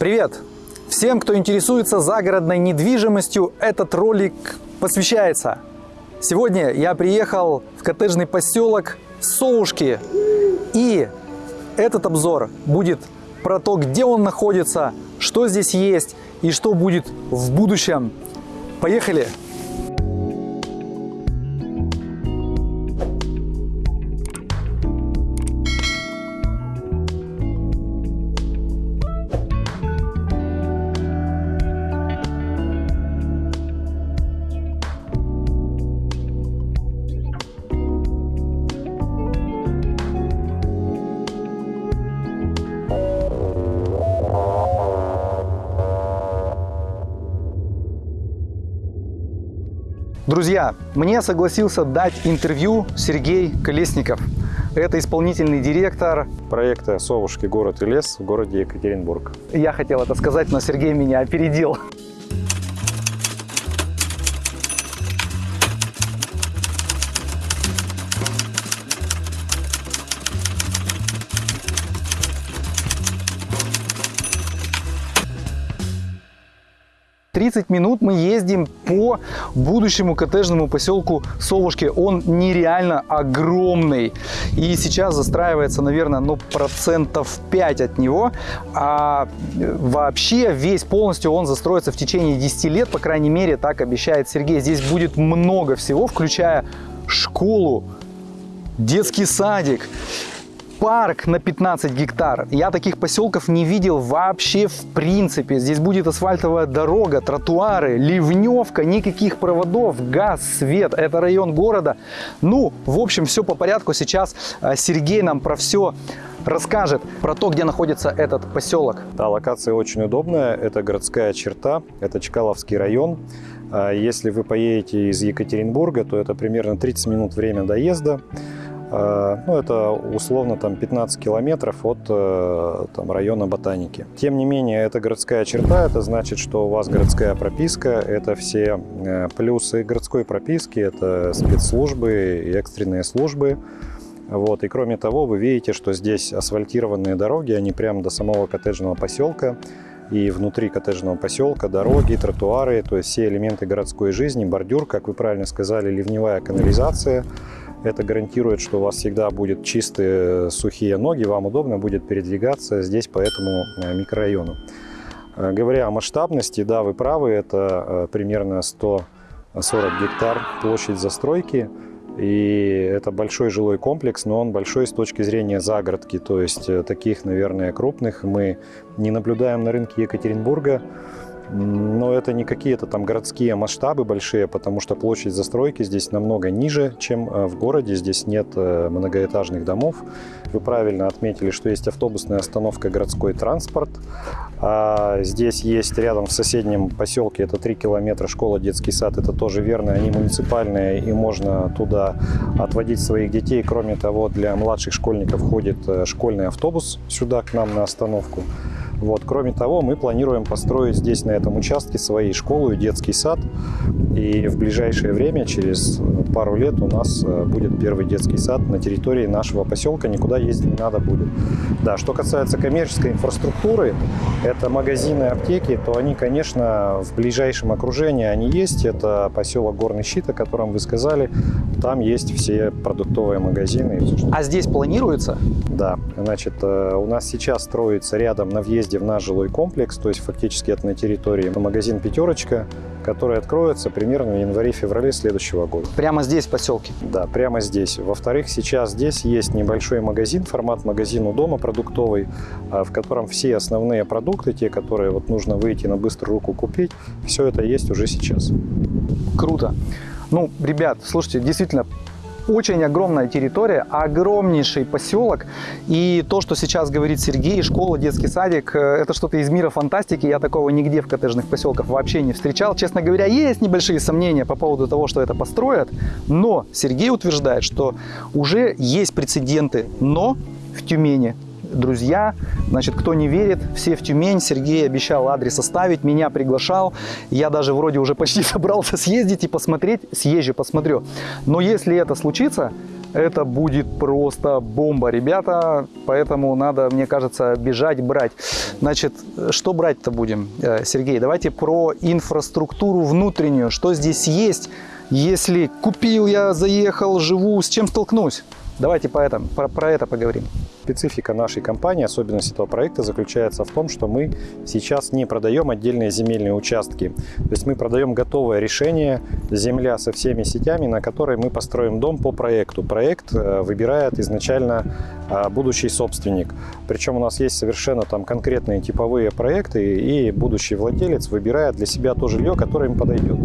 Привет! Всем, кто интересуется загородной недвижимостью, этот ролик посвящается. Сегодня я приехал в коттеджный поселок Совушки. И этот обзор будет про то, где он находится, что здесь есть и что будет в будущем. Поехали! Друзья, мне согласился дать интервью Сергей Колесников. Это исполнительный директор проекта «Совушки. Город и лес» в городе Екатеринбург. Я хотел это сказать, но Сергей меня опередил. 30 минут мы ездим по будущему коттеджному поселку Совушки. Он нереально огромный. И сейчас застраивается, наверное, ну, процентов 5 от него. А вообще весь полностью он застроится в течение 10 лет. По крайней мере, так обещает Сергей. Здесь будет много всего, включая школу, детский садик, парк на 15 гектар. Я таких поселков не видел вообще в принципе. Здесь будет асфальтовая дорога, тротуары, ливневка, никаких проводов, газ, свет. Это район города. Ну, в общем, все по порядку. Сейчас э, Сергей нам про все расскажет про то, где находится этот поселок. Да, локация очень удобная. Это городская черта, это Чкаловский район. А если вы поедете из Екатеринбурга, то это примерно 30 минут время доезда. Э, ну, это условно там 15 километров от э, там, района Ботаники. Тем не менее, это городская черта, это значит, что у вас городская прописка, это все э, плюсы городской прописки, это спецслужбы и экстренные службы. Вот. И кроме того, вы видите, что здесь асфальтированные дороги, они прямо до самого коттеджного поселка. И внутри коттеджного поселка дороги, тротуары, то есть все элементы городской жизни, бордюр, как вы правильно сказали, ливневая канализация – это гарантирует, что у вас всегда будет чистые сухие ноги, вам удобно будет передвигаться здесь по этому э, микрорайону. Э, говоря о масштабности, да, вы правы, это э, примерно 140 гектар площадь застройки. И это большой жилой комплекс, но он большой с точки зрения загородки. То есть таких, наверное, крупных мы не наблюдаем на рынке Екатеринбурга. Но это не какие-то там городские масштабы большие, потому что площадь застройки здесь намного ниже, чем э, в городе. Здесь нет э, многоэтажных домов. Вы правильно отметили, что есть автобусная остановка городской транспорт. А здесь есть рядом в соседнем поселке, это 3 километра, школа, детский сад. Это тоже верно, они муниципальные, и можно туда отводить своих детей. Кроме того, для младших школьников ходит э, школьный автобус сюда, к нам на остановку. Вот. Кроме того, мы планируем построить здесь, на этом участке, свои школу и детский сад. И в ближайшее время, через пару лет, у нас э, будет первый детский сад на территории нашего поселка. Никуда ездить не надо будет. Да, что касается коммерческой инфраструктуры, это магазины, аптеки, то они, конечно, в ближайшем окружении они есть. Это поселок Горный Щит, о котором вы сказали. Там есть все продуктовые магазины. А здесь планируется? Да. Значит, э, у нас сейчас строится рядом на въезде наш жилой комплекс, то есть фактически это на территории магазин «Пятерочка», который откроется примерно в январе-феврале следующего года. Прямо здесь, в поселке? Да, прямо здесь. Во-вторых, сейчас здесь есть небольшой магазин, формат магазин у дома продуктовый, а, в котором все основные продукты, те, которые вот нужно выйти на быструю руку купить, все это есть уже сейчас. Круто. Ну, ребят, слушайте, действительно, очень огромная территория, огромнейший поселок. И то, что сейчас говорит Сергей, школа, детский садик, э, это что-то из мира фантастики. Я такого нигде в коттеджных поселках вообще не встречал. Честно говоря, есть небольшие сомнения по поводу того, что это построят. Но Сергей утверждает, что уже есть прецеденты «но» в Тюмени друзья. Значит, кто не верит, все в Тюмень. Сергей обещал адрес оставить, меня приглашал. Я даже вроде уже почти собрался съездить и посмотреть. Съезжу, посмотрю. Но если это случится, Это будет просто бомба, ребята. Поэтому надо, мне кажется, бежать, брать. Значит, что брать-то будем, э, Сергей? Давайте про инфраструктуру внутреннюю. Что здесь есть, если купил я, заехал, живу, с чем столкнусь? Давайте по этому, про, про это поговорим. Специфика нашей компании, особенность этого проекта заключается в том, что мы сейчас не продаем отдельные земельные участки. То есть мы продаем готовое решение, земля со всеми сетями, на которой мы построим дом по проекту. Проект э, выбирает изначально а, будущий собственник. Причем у нас есть совершенно там конкретные типовые проекты, и будущий владелец выбирает для себя то жилье, которое им подойдет.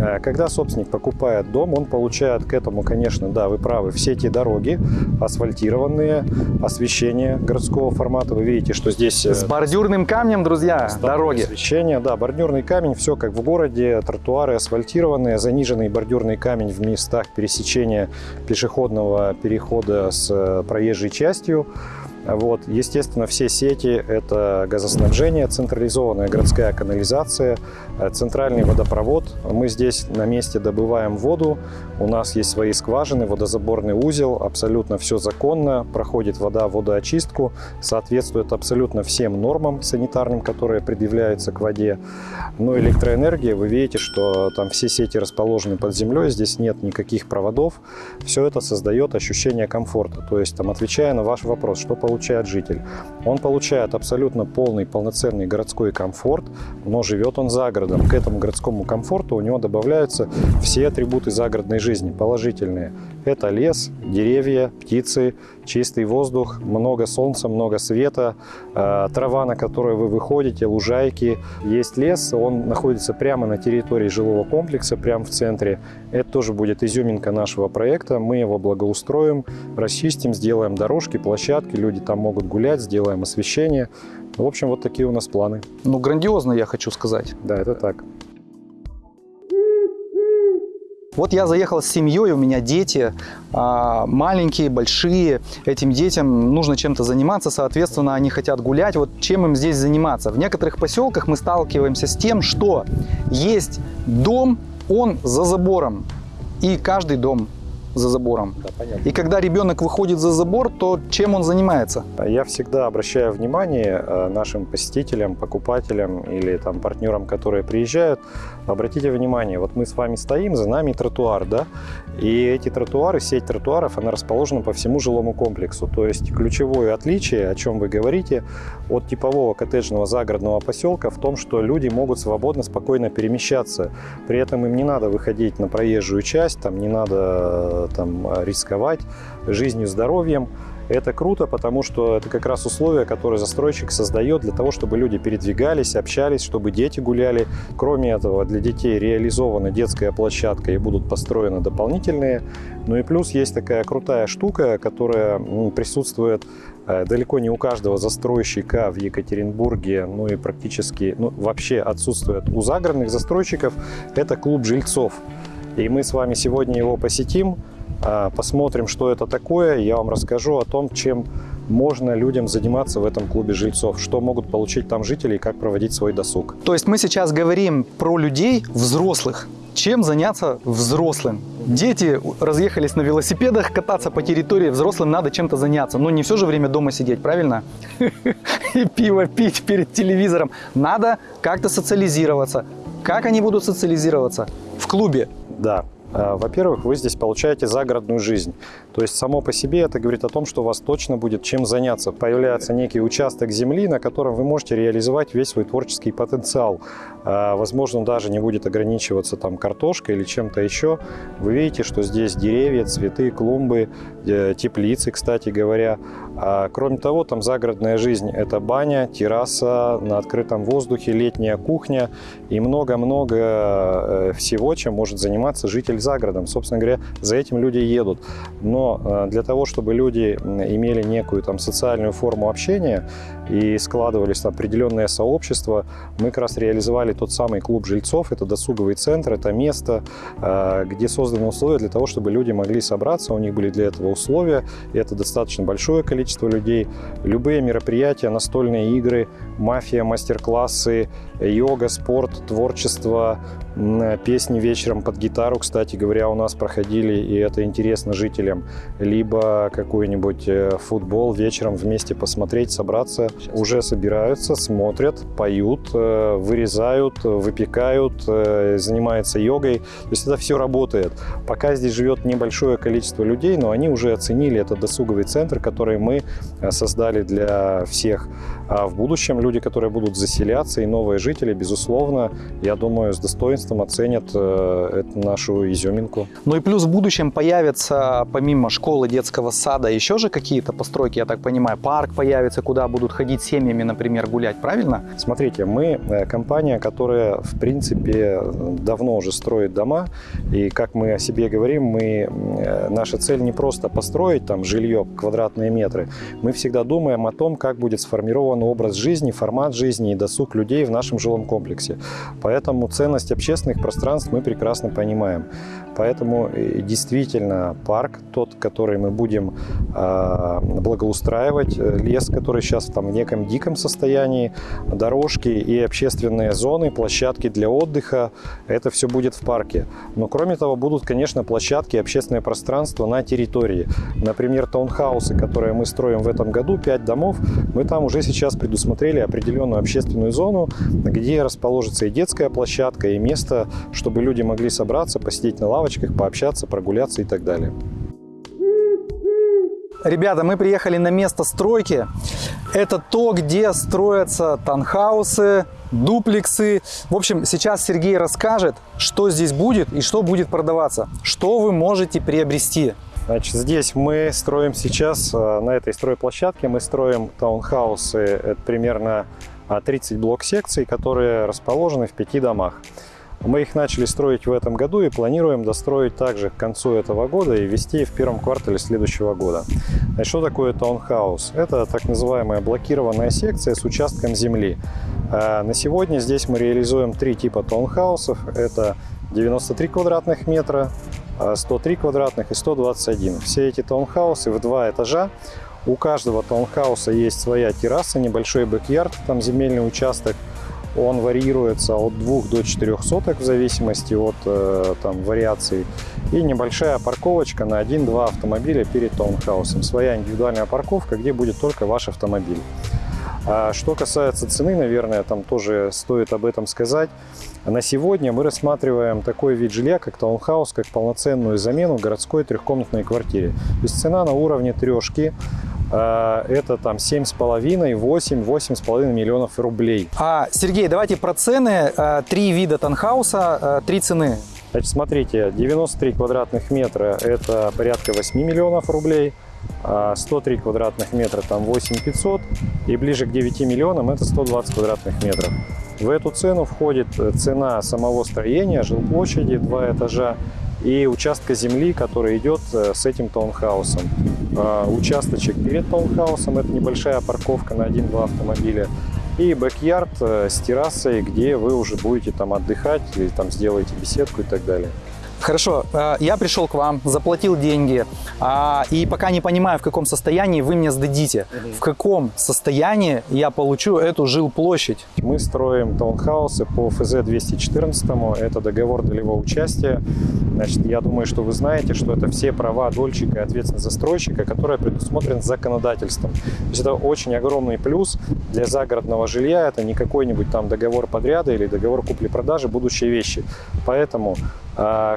Э, когда собственник покупает дом, он получает к этому, конечно, да, вы правы, все эти дороги асфальтированные, освещение городского формата. Вы видите, что здесь... С бордюрным камнем, друзья, дороги. Освещение, да, бордюрный камень, все как в городе, тротуары асфальтированные, заниженный бордюрный камень в местах пересечения пешеходного перехода с э, проезжей частью. Вот. Естественно, все сети – это газоснабжение, централизованная городская канализация, э, центральный водопровод. Мы здесь на месте добываем воду, у нас есть свои скважины, водозаборный узел, абсолютно все законно, проходит вода водоочистку, соответствует абсолютно всем нормам санитарным, которые предъявляются к воде. Но электроэнергия, вы видите, что там все сети расположены под землей, здесь нет никаких проводов. Все это создает ощущение комфорта. То есть, там, отвечая на ваш вопрос, что получает житель? Он получает абсолютно полный, полноценный городской комфорт, но живет он за городом. К этому городскому комфорту у него добавляются все атрибуты загородной жизни, положительные. Это лес, деревья, птицы, чистый воздух, много солнца, много света, э, трава, на которую вы выходите, лужайки. Есть лес, он находится прямо на территории жилого комплекса, прямо в центре. Это тоже будет изюминка нашего проекта. Мы его благоустроим, расчистим, сделаем дорожки, площадки, люди там могут гулять, сделаем освещение. В общем, вот такие у нас планы. Ну, грандиозно, я хочу сказать. Да, это так. Вот я заехал с семьей, у меня дети а, маленькие, большие. Этим детям нужно чем-то заниматься, соответственно, они хотят гулять. Вот чем им здесь заниматься? В некоторых поселках мы сталкиваемся с тем, что есть дом, он за забором. И каждый дом за забором. Да, понятно. И когда ребенок выходит за забор, то чем он занимается? Я всегда обращаю внимание э, нашим посетителям, покупателям или там партнерам, которые приезжают, обратите внимание, вот мы с вами стоим, за нами тротуар, да, и эти тротуары, сеть тротуаров, она расположена по всему жилому комплексу. То есть ключевое отличие, о чем вы говорите, от типового коттеджного загородного поселка в том, что люди могут свободно, спокойно перемещаться. При этом им не надо выходить на проезжую часть, там не надо там, рисковать жизнью, здоровьем. Это круто, потому что это как раз условия, которые застройщик создает для того, чтобы люди передвигались, общались, чтобы дети гуляли. Кроме этого, для детей реализована детская площадка и будут построены дополнительные. Ну и плюс есть такая крутая штука, которая присутствует э, далеко не у каждого застройщика в Екатеринбурге, ну и практически, ну вообще отсутствует у загородных застройщиков. Это клуб жильцов. И мы с вами сегодня его посетим, а, посмотрим, что это такое. Я вам расскажу о том, чем можно людям заниматься в этом клубе жильцов, что могут получить там жители и как проводить свой досуг. То есть мы сейчас говорим про людей взрослых. Чем заняться взрослым? Дети разъехались на велосипедах, кататься по территории, взрослым надо чем-то заняться. Но не все же время дома сидеть, правильно? И пиво пить перед телевизором. Надо как-то социализироваться. Как они будут социализироваться? В клубе. Да. А, во-первых, вы здесь получаете загородную жизнь. То есть само по себе это говорит о том, что у вас точно будет чем заняться. Появляется некий участок земли, на котором вы можете реализовать весь свой творческий потенциал. А, возможно, даже не будет ограничиваться там картошкой или чем-то еще. Вы видите, что здесь деревья, цветы, клумбы, э, теплицы, кстати говоря. А, кроме того, там загородная жизнь – это баня, терраса на открытом воздухе, летняя кухня и много-много э, всего, чем может заниматься житель за городом. Собственно говоря, за этим люди едут. Но э, для того, чтобы люди имели некую там социальную форму общения и складывались там определенное сообщество, мы как раз реализовали тот самый клуб жильцов, это досуговый центр, это место, э, где созданы условия для того, чтобы люди могли собраться, у них были для этого условия, это достаточно большое количество людей. Любые мероприятия, настольные игры, мафия, мастер-классы, йога, спорт, творчество, песни вечером под гитару, кстати говоря, у нас проходили, и это интересно жителям. Либо какой-нибудь э, футбол вечером вместе посмотреть, собраться. Сейчас. Уже собираются, смотрят, поют, э, вырезают, выпекают, занимаются йогой. То есть это все работает. Пока здесь живет небольшое количество людей, но они уже оценили этот досуговый центр, который мы создали для всех. А в будущем люди, которые будут заселяться, и новые жители, безусловно, я думаю, с достоинством оценят э, эту нашу изюминку. Ну и плюс в будущем появятся, помимо школы, детского сада, еще же какие-то постройки, я так понимаю, парк появится, куда будут ходить семьями, например, гулять, правильно? Смотрите, мы э, компания, которая, в принципе, давно уже строит дома, и как мы о себе говорим, мы, э, наша цель не просто построить там жилье, квадратные метры, мы всегда думаем о том, как будет сформирован образ жизни, формат жизни и досуг людей в нашем жилом комплексе. Поэтому ценность общественных пространств мы прекрасно понимаем. Поэтому э, действительно парк, тот, который мы будем э, благоустраивать, э, лес, который сейчас там в неком диком состоянии, дорожки и общественные зоны, площадки для отдыха, это все будет в парке. Но кроме того, будут, конечно, площадки, общественное пространство на территории. Например, таунхаусы, которые мы строим в этом году, 5 домов, мы там уже сейчас предусмотрели определенную общественную зону, где расположится и детская площадка, и место, чтобы люди могли собраться, посидеть на лавочках, пообщаться, прогуляться и так далее. Ребята, мы приехали на место стройки. Это то, где строятся танхаусы, дуплексы. В общем, сейчас Сергей расскажет, что здесь будет и что будет продаваться. Что вы можете приобрести. Значит, здесь мы строим сейчас, э, на этой стройплощадке, мы строим таунхаусы, это примерно 30 блок-секций, которые расположены в пяти домах. Мы их начали строить в этом году и планируем достроить также к концу этого года и ввести в первом квартале следующего года. Значит, что такое таунхаус? Это так называемая блокированная секция с участком земли. А на сегодня здесь мы реализуем три типа таунхаусов. Это 93 квадратных метра, 103 квадратных и 121. Все эти таунхаусы в два этажа. У каждого таунхауса есть своя терраса, небольшой бэк-ярд, там земельный участок – он варьируется от 2 до 4 соток в зависимости от э, там, вариаций. И небольшая парковочка на 1-2 автомобиля перед таунхаусом. Своя индивидуальная парковка, где будет только ваш автомобиль. А что касается цены, наверное, там тоже стоит об этом сказать. На сегодня мы рассматриваем такой вид жилья, как таунхаус, как полноценную замену городской трехкомнатной квартире. То есть цена на уровне трешки. А, это там 7,5, 8, 8,5 миллионов рублей. А, Сергей, давайте про цены. А, три вида танхауса, а, три цены. Значит, смотрите, 93 квадратных метра – это порядка 8 миллионов рублей. 103 квадратных метра там 8 500 и ближе к 9 миллионам это 120 квадратных метров. В эту цену входит цена самого строения, жилплощади, два этажа и участка земли, который идет э, с этим таунхаусом. А, участочек перед таунхаусом – это небольшая парковка на 1-2 автомобиля. И бэк-ярд э, с террасой, где вы уже будете там отдыхать или там сделаете беседку и так далее. Хорошо, э, я пришел к вам, заплатил деньги, а, и пока не понимаю, в каком состоянии вы мне сдадите. В каком состоянии я получу эту жилплощадь? Мы строим таунхаусы по ФЗ-214, это договор долевого участия. Значит, я думаю, что вы знаете, что это все права дольщика и ответственность застройщика, которые предусмотрены законодательством. То есть это очень огромный плюс для загородного жилья. Это не какой-нибудь там договор подряда или договор купли-продажи, будущие вещи. Поэтому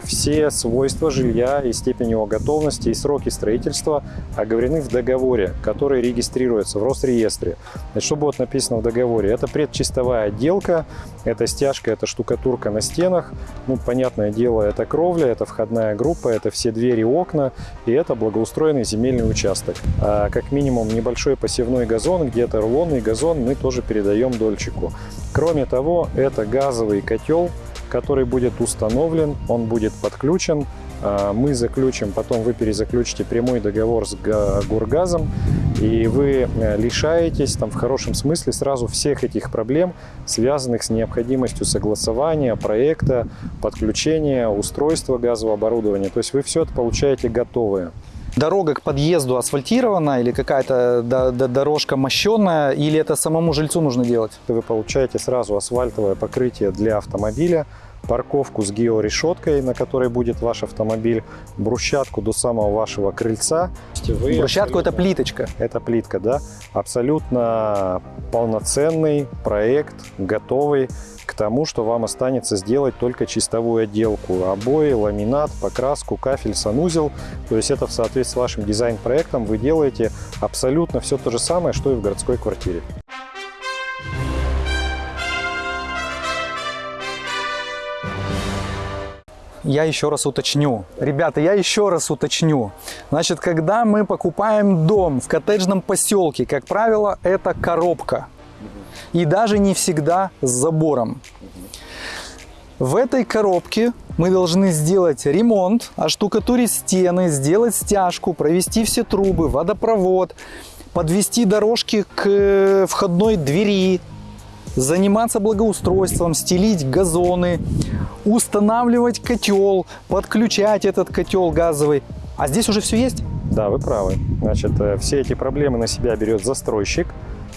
все свойства жилья и степень его готовности и сроки строительства оговорены в договоре, который регистрируется в Росреестре. Значит, что будет написано в договоре? Это предчистовая отделка, это стяжка, это штукатурка на стенах. Ну, понятное дело, это кровля, это входная группа, это все двери, окна и это благоустроенный земельный участок. А, как минимум небольшой посевной газон, где-то рулонный газон мы тоже передаем дольчику. Кроме того, это газовый котел, который будет установлен, он будет подключен, а, мы заключим, потом вы перезаключите прямой договор с Гургазом, и вы э, лишаетесь, там, в хорошем смысле, сразу всех этих проблем, связанных с необходимостью согласования, проекта, подключения, устройства газового оборудования. То есть вы все это получаете готовое. Дорога к подъезду асфальтирована или какая-то дорожка мощенная, или это самому жильцу нужно делать? Вы получаете сразу асфальтовое покрытие для автомобиля, парковку с георешеткой, на которой будет ваш автомобиль, брусчатку до самого вашего крыльца. Вы Брусчатку это плиточка. это плитка, да? Абсолютно полноценный проект, готовый к тому, что вам останется сделать только чистовую отделку. Обои, ламинат, покраску, кафель, санузел. То есть это в соответствии с вашим дизайн-проектом вы делаете абсолютно все то же самое, что и в городской квартире. Я еще раз уточню. Ребята, я еще раз уточню. Значит, когда мы покупаем дом в коттеджном поселке, как правило, это коробка. И даже не всегда с забором. В этой коробке мы должны сделать ремонт, оштукатурить стены, сделать стяжку, провести все трубы, водопровод, подвести дорожки к э, входной двери, заниматься благоустройством, стелить газоны, устанавливать котел, подключать этот котел газовый. А здесь уже все есть? Да, вы правы. Значит, э, все эти проблемы на себя берет застройщик.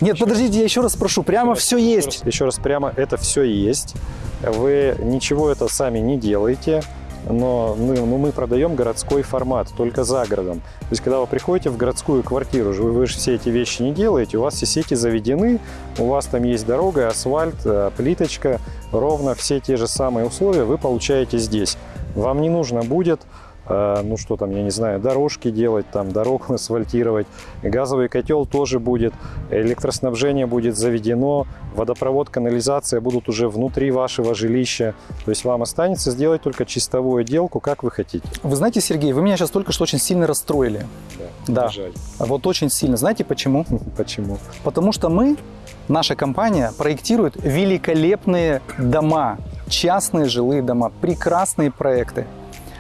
Нет, подождите, я еще раз прошу, прямо все есть. Еще раз прямо, это все есть. Вы ничего это сами не делаете, но мы, ну, мы продаем городской формат, только за городом. То есть, когда вы приходите в городскую квартиру, вы, вы же все эти вещи не делаете, у вас все сети заведены, у вас там есть дорога, асфальт, э, плиточка, ровно все те же самые условия вы получаете здесь. Вам не нужно будет ну что там, я не знаю, дорожки делать, там дорогу асфальтировать, газовый котел тоже будет, электроснабжение будет заведено, водопровод, канализация будут уже внутри вашего жилища. То есть вам останется сделать только чистовую отделку, как вы хотите. Вы знаете, Сергей, вы меня сейчас только что очень сильно расстроили. Да. Жаль. Вот очень сильно. Знаете почему? Почему? Потому что мы, наша компания, проектирует великолепные дома, частные жилые дома, прекрасные проекты.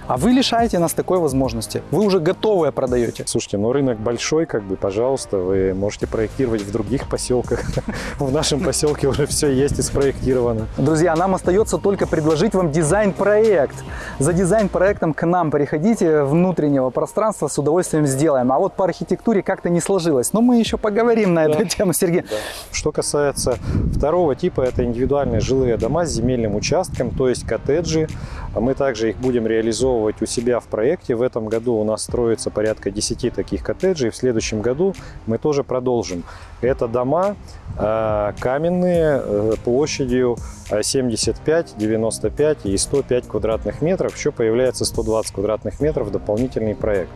А вы лишаете нас такой возможности. Вы уже готовое продаете. Слушайте, ну рынок большой, как бы, пожалуйста, вы можете проектировать в других поселках. В нашем поселке уже все есть и спроектировано. Друзья, нам остается только предложить вам дизайн-проект. За дизайн-проектом к нам приходите, внутреннего пространства с удовольствием сделаем. А вот по архитектуре как-то не сложилось. Но мы еще поговорим на эту тему, Сергей. Что касается второго типа, это индивидуальные жилые дома с земельным участком, то есть коттеджи. А Мы также их будем реализовывать у себя в проекте. В этом году у нас строится порядка 10 таких коттеджей. В следующем году мы тоже продолжим. Это дома э, каменные э, площадью э, 75, 95 и 105 квадратных метров. Еще появляется 120 квадратных метров дополнительный проект.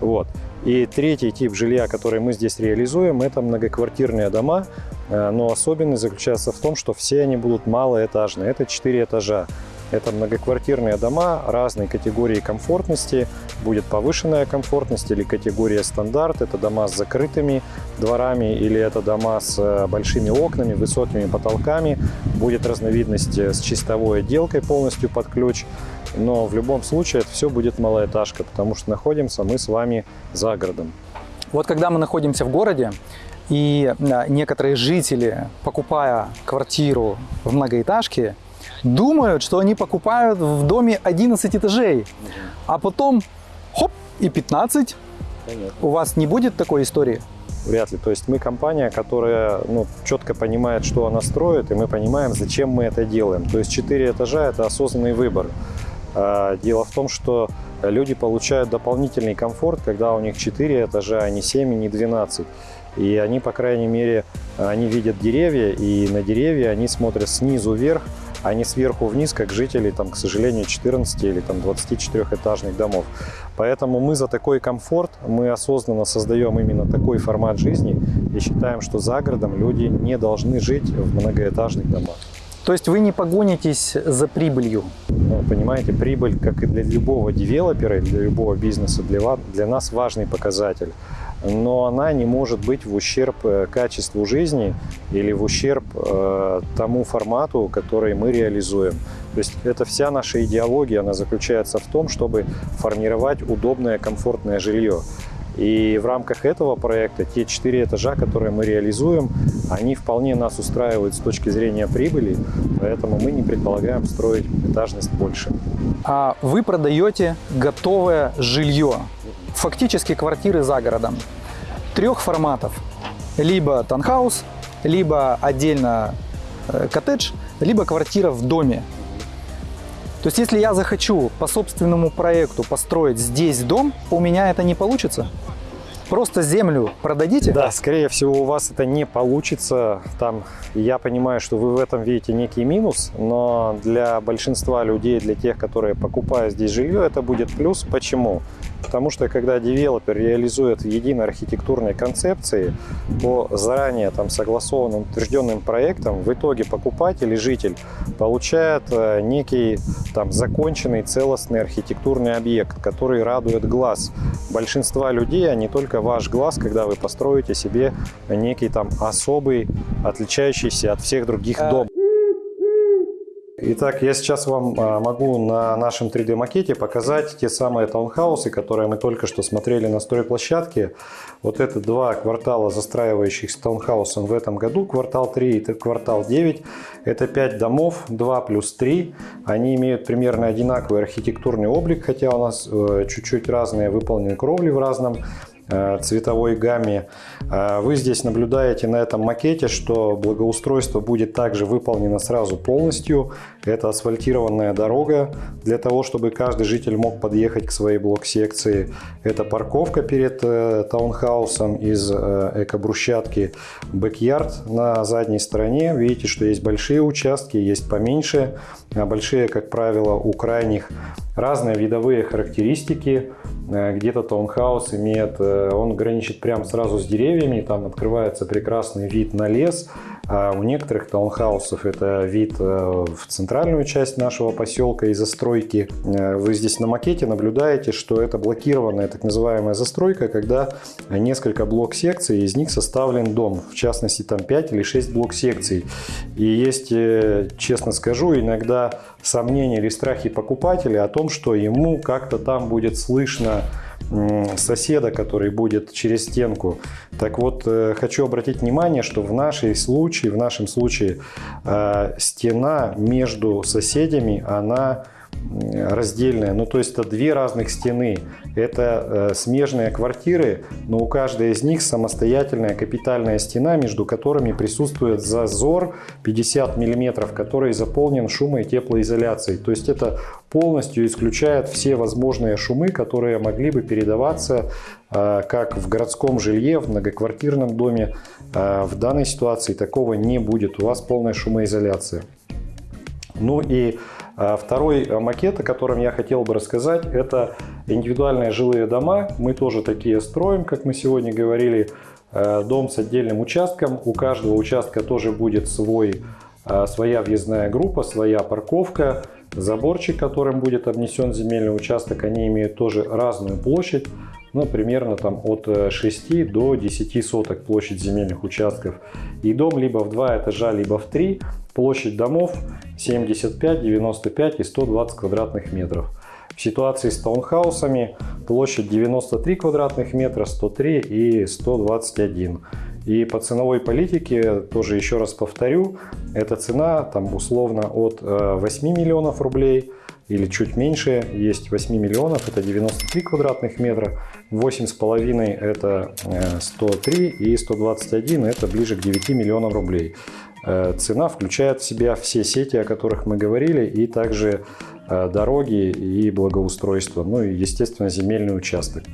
Вот. И третий тип жилья, который мы здесь реализуем, это многоквартирные дома. Э, Но особенность заключается в том, что все они будут малоэтажные. Это 4 этажа. Это многоквартирные дома разной категории комфортности. Будет повышенная комфортность или категория стандарт. Это дома с закрытыми дворами или это дома с э, большими окнами, высокими потолками. Будет разновидность э, с чистовой отделкой полностью под ключ. Но в любом случае это все будет малоэтажка, потому что находимся мы с вами за городом. Вот когда мы находимся в городе, и а, некоторые жители, покупая квартиру в многоэтажке, думают, что они покупают в доме 11 этажей, а потом хоп, и 15. У вас не будет такой истории? Вряд ли. То есть мы компания, которая ну, четко понимает, что она строит, и мы понимаем, зачем мы это делаем. То есть 4 этажа – это осознанный выбор. А, Дело в том, что люди получают дополнительный комфорт, когда у них 4 этажа, а не 7 и не 12. И они, по крайней мере, они видят деревья, и на деревья они смотрят снизу вверх, а не сверху вниз, как жители, там, к сожалению, 14 или там, 24-этажных домов. Поэтому мы за такой комфорт, мы осознанно создаем именно такой формат жизни и считаем, что за городом люди не должны жить в многоэтажных домах. То есть вы не погонитесь за прибылью? Ну, понимаете, прибыль, как и для любого девелопера, для любого бизнеса, для, ва- для нас важный показатель. Но она не может быть в ущерб э, качеству жизни или в ущерб э, тому формату, который мы реализуем. То есть это вся наша идеология, она заключается в том, чтобы формировать удобное, комфортное жилье. И в рамках этого проекта те четыре этажа, которые мы реализуем, они вполне нас устраивают с точки зрения прибыли, поэтому мы не предполагаем строить этажность больше. А вы продаете готовое жилье, фактически квартиры за городом, трех форматов. Либо танхаус, либо отдельно э, коттедж, либо квартира в доме. То есть, если я захочу по собственному проекту построить здесь дом, у меня это не получится? Просто землю продадите? Да, скорее всего, у вас это не получится. Там я понимаю, что вы в этом видите некий минус, но для большинства людей, для тех, которые покупают здесь жилье, это будет плюс. Почему? Потому что когда девелопер реализует единой архитектурной концепции по заранее там согласованным, утвержденным проектам, в итоге покупатель и житель получает э, некий там законченный целостный архитектурный объект, который радует глаз большинства людей, а не только ваш глаз, когда вы построите себе некий там особый, отличающийся от всех других дом. Итак, я сейчас вам а, могу на нашем 3D-макете показать те самые таунхаусы, которые мы только что смотрели на стройплощадке. Вот это два квартала, застраивающихся таунхаусом в этом году, квартал 3 и квартал 9. Это 5 домов, 2 плюс 3. Они имеют примерно одинаковый архитектурный облик, хотя у нас э, чуть-чуть разные, выполнены кровли в разном цветовой гамме. Э, вы здесь наблюдаете на этом макете, что благоустройство будет также выполнено сразу полностью. Это асфальтированная дорога для того, чтобы каждый житель мог подъехать к своей блок-секции. Это парковка перед э, таунхаусом из эко-брусчатки. Бэк-ярд на задней стороне. Видите, что есть большие участки, есть поменьше. А большие, как правило, у крайних разные видовые характеристики. Э, где-то таунхаус имеет, э, он граничит прямо сразу с деревьями, там открывается прекрасный вид на лес. А у некоторых таунхаусов это вид э, в центральную часть нашего поселка и застройки. Вы здесь на макете наблюдаете, что это блокированная так называемая застройка, когда несколько блок-секций, из них составлен дом. В частности, там 5 или 6 блок-секций. И есть, честно скажу, иногда сомнения или страхи покупателя о том, что ему как-то там будет слышно соседа, который будет через стенку. Так вот, э, хочу обратить внимание, что в нашей случае, в нашем случае э, стена между соседями, она раздельная. Ну, то есть это две разных стены. Это э, смежные квартиры, но у каждой из них самостоятельная капитальная стена, между которыми присутствует зазор 50 мм, который заполнен шумо- и теплоизоляцией. То есть это полностью исключает все возможные шумы, которые могли бы передаваться э, как в городском жилье, в многоквартирном доме. Э, в данной ситуации такого не будет. У вас полная шумоизоляция. Ну и второй э, макет, о котором я хотел бы рассказать, это индивидуальные жилые дома. Мы тоже такие строим, как мы сегодня говорили. Э, дом с отдельным участком. У каждого участка тоже будет свой, э, своя въездная группа, своя парковка. Заборчик, которым будет обнесен земельный участок, они имеют тоже разную площадь. Ну, примерно там от 6 до 10 соток площадь земельных участков. И дом либо в два этажа, либо в три. Площадь домов 75, 95 и 120 квадратных метров. В ситуации с таунхаусами площадь 93 квадратных метра, 103 и 121. И по ценовой политике, тоже еще раз повторю, эта цена там условно от 8 э, миллионов рублей или чуть меньше, есть 8 миллионов, это 93 квадратных метра, 8,5 это 103 э, и 121 это ближе к 9 миллионам рублей. Э, цена включает в себя все сети, о которых мы говорили, и также э, дороги и благоустройство, ну и, естественно, земельный участок.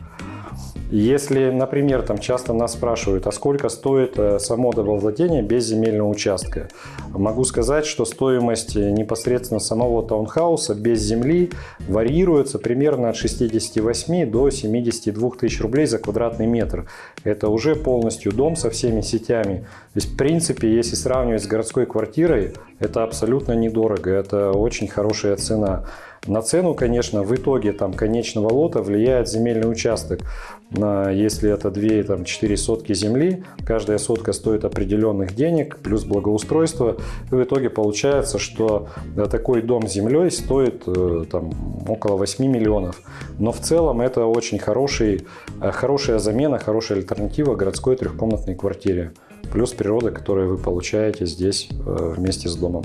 Если, например, там часто нас спрашивают, а сколько стоит э, само домовладение без земельного участка, могу сказать, что стоимость непосредственно самого таунхауса без земли варьируется примерно от 68 до 72 тысяч рублей за квадратный метр. Это уже полностью дом со всеми сетями. То есть, в принципе, если сравнивать с городской квартирой, это абсолютно недорого, это очень хорошая цена. На цену, конечно, в итоге там конечного лота влияет земельный участок. Если это 2-4 сотки земли, каждая сотка стоит определенных денег, плюс благоустройство. И в итоге получается, что такой дом с землей стоит э, там, около 8 миллионов. Но в целом это очень хороший, э, хорошая замена, хорошая альтернатива городской трехкомнатной квартире. Плюс природа, которую вы получаете здесь э, вместе с домом.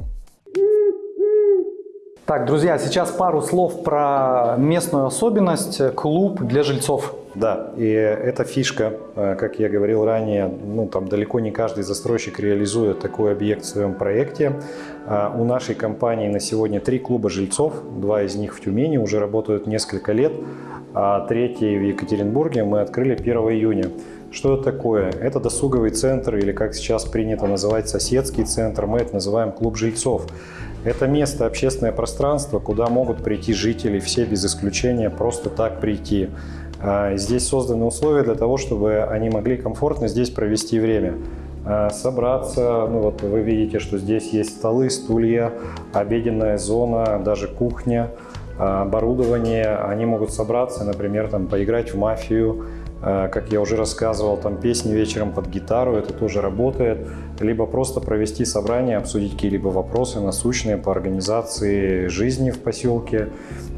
Так, друзья, сейчас пару слов про местную особенность – клуб для жильцов. Да, и эта фишка, э, как я говорил ранее, ну там далеко не каждый застройщик реализует такой объект в своем проекте. А у нашей компании на сегодня три клуба жильцов, два из них в Тюмени уже работают несколько лет, а третий в Екатеринбурге мы открыли 1 июня. Что это такое? Это досуговый центр или, как сейчас принято называть, соседский центр. Мы это называем клуб жильцов. Это место, общественное пространство, куда могут прийти жители, все без исключения, просто так прийти. А, здесь созданы условия для того, чтобы они могли комфортно здесь провести время. А, собраться, ну вот вы видите, что здесь есть столы, стулья, обеденная зона, даже кухня, а, оборудование. Они могут собраться, например, там, поиграть в мафию, как я уже рассказывал, там песни вечером под гитару, это тоже работает. Либо просто провести собрание, обсудить какие-либо вопросы насущные по организации жизни в поселке,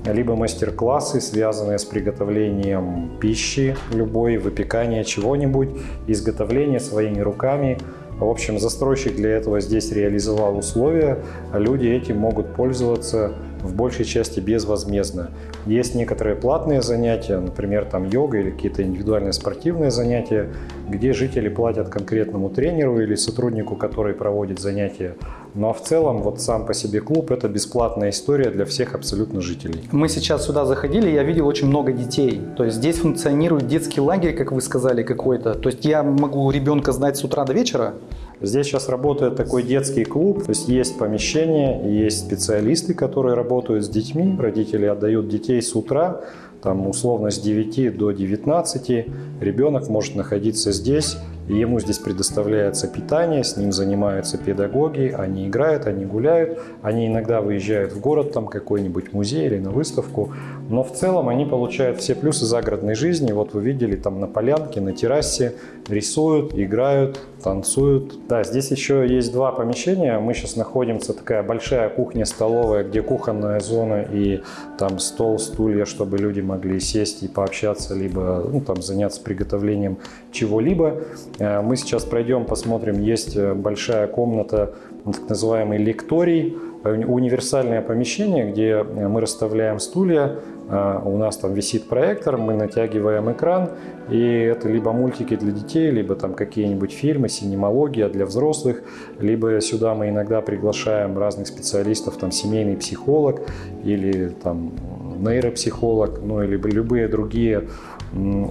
либо мастер-классы, связанные с приготовлением пищи любой, выпекание чего-нибудь, изготовление своими руками. В общем, застройщик для этого здесь реализовал условия, а люди этим могут пользоваться в большей части безвозмездно. Есть некоторые платные занятия, например, там йога или какие-то индивидуальные спортивные занятия, где жители платят конкретному тренеру или сотруднику, который проводит занятия. Ну а в целом вот сам по себе клуб это бесплатная история для всех абсолютно жителей. Мы сейчас сюда заходили, я видел очень много детей. То есть здесь функционирует детский лагерь, как вы сказали, какой-то. То есть я могу ребенка знать с утра до вечера, Здесь сейчас работает такой детский клуб, то есть есть помещение, есть специалисты, которые работают с детьми, родители отдают детей с утра, там условно с 9 до 19, ребенок может находиться здесь, ему здесь предоставляется питание, с ним занимаются педагоги, они играют, они гуляют, они иногда выезжают в город, там какой-нибудь музей или на выставку, но в целом они получают все плюсы загородной жизни. Вот вы видели там на полянке, на террасе рисуют, играют, танцуют. Да, здесь еще есть два помещения. Мы сейчас находимся, такая большая кухня-столовая, где кухонная зона и там стол, стулья, чтобы люди могли сесть и пообщаться, либо ну, там заняться приготовлением чего-либо. Э, мы сейчас пройдем, посмотрим, есть э, большая комната, так называемый лекторий, э, универсальное помещение, где мы расставляем стулья, у нас там висит проектор, мы натягиваем экран, и это либо мультики для детей, либо там какие-нибудь фильмы, синемология для взрослых, либо сюда мы иногда приглашаем разных специалистов, там семейный психолог или там нейропсихолог, ну или любые другие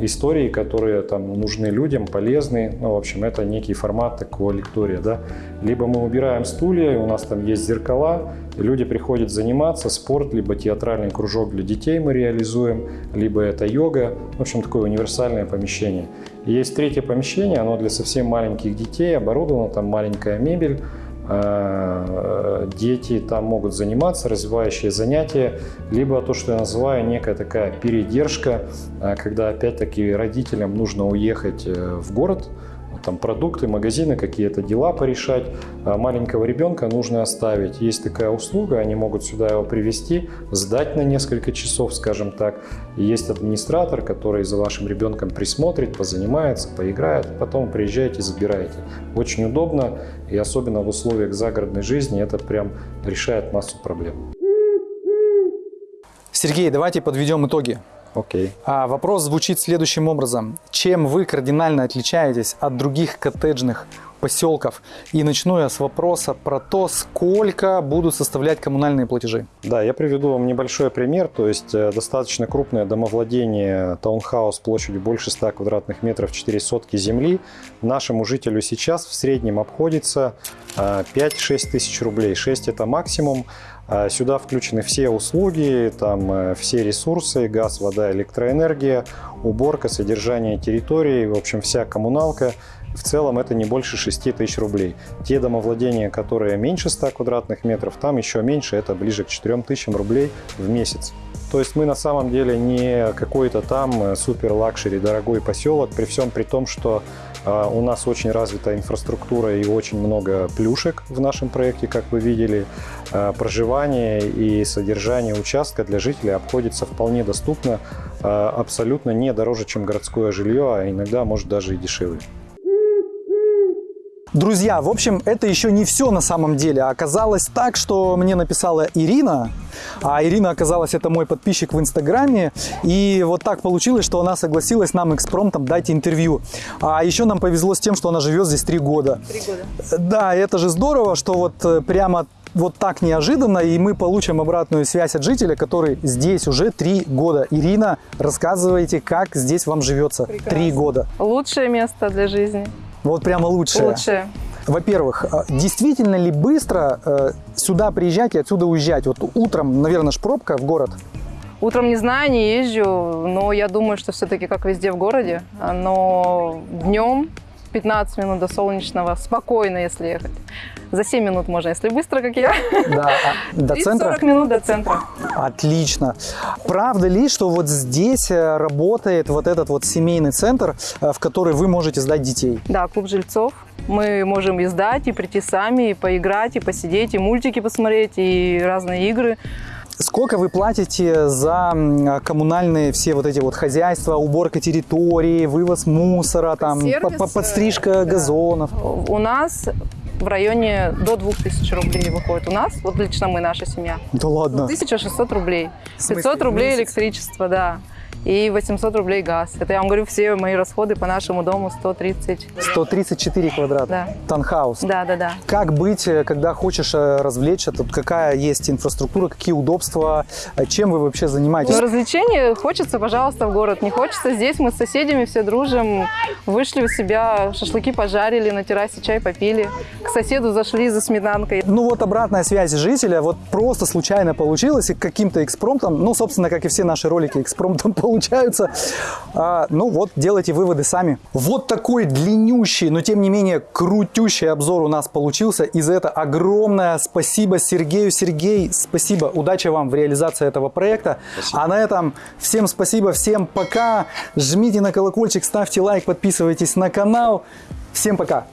истории, которые там нужны людям, полезны. Ну, в общем, это некий формат такого лектория, да. Либо мы убираем стулья, у нас там есть зеркала, и люди приходят заниматься, спорт, либо театральный кружок для детей мы реализуем, либо это йога. В общем, такое универсальное помещение. И есть третье помещение, оно для совсем маленьких детей, оборудовано, там маленькая мебель, дети там могут заниматься, развивающие занятия, либо то, что я называю некая такая передержка, э, когда опять-таки родителям нужно уехать э, в город, там продукты, магазины, какие-то дела порешать. А маленького ребенка нужно оставить. Есть такая услуга, они могут сюда его привести, сдать на несколько часов, скажем так. Есть администратор, который за вашим ребенком присмотрит, позанимается, поиграет, потом приезжаете, забираете. Очень удобно, и особенно в условиях загородной жизни это прям решает массу проблем. Сергей, давайте подведем итоги. Окей. А вопрос звучит следующим образом. Чем вы кардинально отличаетесь от других коттеджных поселков? И начну я с вопроса про то, сколько будут составлять коммунальные платежи. Да, я приведу вам небольшой пример. То есть э, достаточно крупное домовладение, таунхаус площадью больше 100 квадратных метров, 4 сотки земли. Нашему жителю сейчас в среднем обходится 5-6 э, тысяч рублей. 6 это максимум. А сюда включены все услуги, там э, все ресурсы, газ, вода, электроэнергия, уборка, содержание территории, в общем, вся коммуналка. В целом это не больше 6 тысяч рублей. Те домовладения, которые меньше 100 квадратных метров, там еще меньше, это ближе к 4 тысячам рублей в месяц. То есть мы на самом деле не какой-то там э, супер luxury дорогой поселок, при всем при том, что а, у нас очень развита инфраструктура и очень много плюшек в нашем проекте, как вы видели. А, проживание и содержание участка для жителей обходится вполне доступно, абсолютно не дороже, чем городское жилье, а иногда может даже и дешевле. Друзья, в общем, это еще не все на самом деле. Оказалось так, что мне написала Ирина, а Ирина оказалась это мой подписчик в Инстаграме, и вот так получилось, что она согласилась нам экспромтом дать интервью. А еще нам повезло с тем, что она живет здесь три года. Три года. Да, это же здорово, что вот э, прямо вот так неожиданно, и мы получим обратную связь от жителя, который здесь уже три года. Ирина, рассказывайте, как здесь вам живется три года. Лучшее место для жизни. Вот прямо лучшее. Лучшее. Во-первых, э, действительно ли быстро э, сюда приезжать и отсюда уезжать? Вот утром, наверное, ж пробка в город. Утром не знаю, не езжу, но я думаю, что все-таки как везде в городе. Но днем 15 минут до солнечного, спокойно, если ехать. За 7 минут можно, если быстро, как я. Да, а до 30-40 центра? минут до центра. Отлично. Правда ли, что вот здесь э, работает вот этот вот семейный центр, э, в который вы можете сдать детей? Да, клуб жильцов. Мы можем и сдать, и прийти сами, и поиграть, и посидеть, и мультики посмотреть, и разные игры. Сколько вы платите за коммунальные все вот эти вот хозяйства, уборка территории, вывоз мусора, там, Сервис, по- по- подстрижка да. газонов? У нас в районе до 2000 рублей выходит у нас, вот лично мы, наша семья. Да ладно. 1600 рублей. В смысле, 500 в рублей электричество, да. И 800 рублей газ. Это я вам говорю, все мои расходы по нашему дому 130. 134 квадрата. Да. Танхаус. Да, да, да. Как быть, э, когда хочешь э, развлечься? Тут какая есть инфраструктура, какие удобства? Э, Чем вы вообще занимаетесь? Ну, развлечений хочется, пожалуйста, в город. Не хочется. Здесь мы с соседями все дружим. Вышли у себя, шашлыки пожарили, на террасе чай попили. К соседу зашли за сметанкой. Ну вот обратная связь жителя, вот просто случайно получилось и каким-то экспромтом, ну, собственно, как и все наши ролики экспромтом получаются. А, ну вот, делайте выводы сами. Вот такой длиннющий, но тем не менее крутющий обзор у нас получился. И за это огромное спасибо Сергею. Сергей, спасибо, удачи вам в реализации этого проекта. А на этом всем спасибо, всем пока. Жмите на колокольчик, ставьте лайк, подписывайтесь на канал. Всем пока!